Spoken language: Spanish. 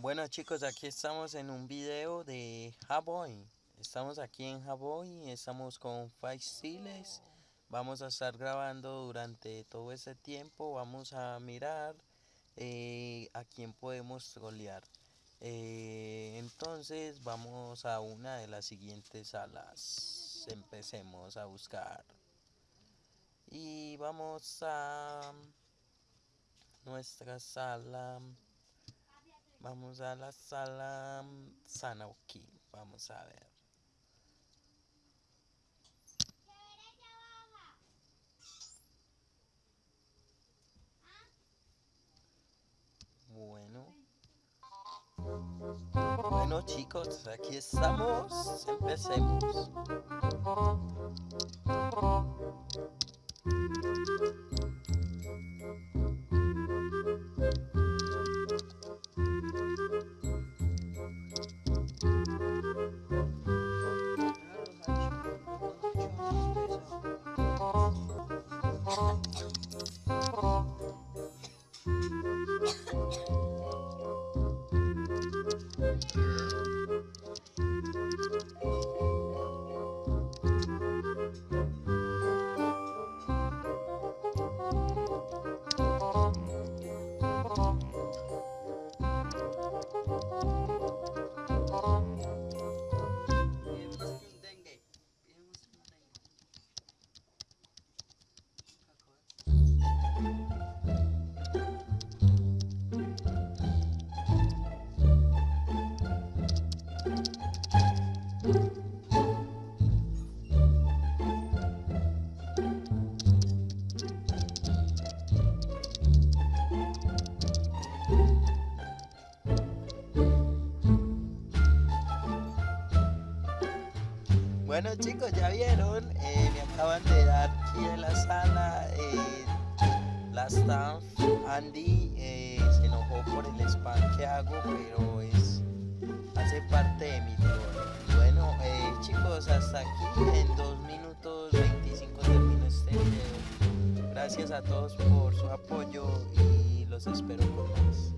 Bueno chicos, aquí estamos en un video de Haboy. Estamos aquí en Haboy, estamos con Siles. Vamos a estar grabando durante todo ese tiempo. Vamos a mirar eh, a quién podemos trolear. Eh, entonces vamos a una de las siguientes salas. Empecemos a buscar. Y vamos a nuestra sala. Vamos a la sala Sanauki. Vamos a ver. Bueno. Bueno chicos, aquí estamos. Empecemos. Bueno chicos, ya vieron, eh, me acaban de dar aquí en la sala eh, la staff Andy eh, se enojó por el spam que hago, pero es parte de mi. Bueno chicos, hasta aquí en 2 minutos 25 termino este video. Gracias a todos por su apoyo y los espero con más.